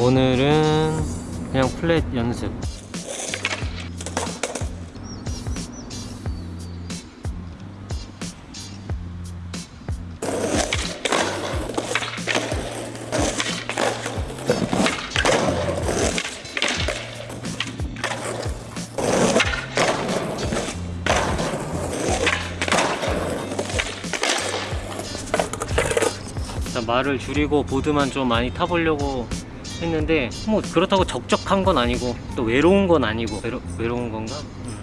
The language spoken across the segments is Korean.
오늘은 그냥 플랫 연습. 말을 줄이고 보드만 좀 많이 타보려고 했는데 뭐 그렇다고 적적한 건 아니고 또 외로운 건 아니고 외로, 외로운 건가? 음.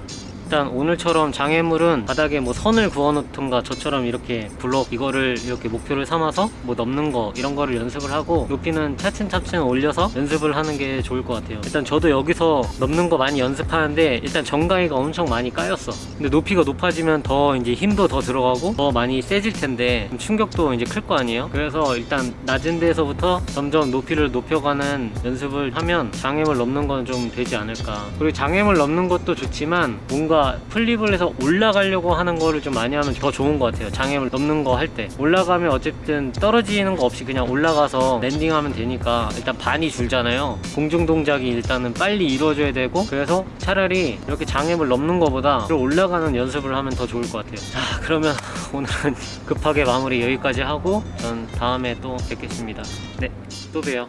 일단 오늘처럼 장애물은 바닥에 뭐 선을 그어 놓던가 저처럼 이렇게 블록 이거를 이렇게 목표를 삼아서 뭐 넘는 거 이런 거를 연습을 하고 높이는 차츰차츰 올려서 연습을 하는 게 좋을 것 같아요. 일단 저도 여기서 넘는 거 많이 연습하는데 일단 정가이가 엄청 많이 까였어. 근데 높이가 높아지면 더 이제 힘도 더 들어가고 더 많이 세질 텐데 충격도 이제 클 거 아니에요? 그래서 일단 낮은 데서부터 점점 높이를 높여가는 연습을 하면 장애물 넘는 건 좀 되지 않을까. 그리고 장애물 넘는 것도 좋지만 뭔가 플립을 해서 올라가려고 하는 거를 좀 많이 하면 더 좋은 것 같아요. 장애물 넘는 거 할 때. 올라가면 어쨌든 떨어지는 거 없이 그냥 올라가서 랜딩하면 되니까 일단 반이 줄잖아요. 공중 동작이 일단은 빨리 이루어져야 되고 그래서 차라리 이렇게 장애물 넘는 거보다 올라가는 연습을 하면 더 좋을 것 같아요. 자 그러면 오늘은 급하게 마무리 여기까지 하고 전 다음에 또 뵙겠습니다. 네또 봬요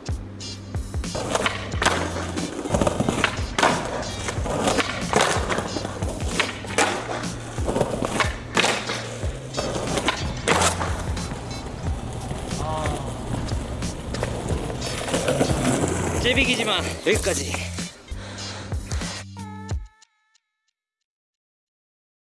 째비기지만 여기까지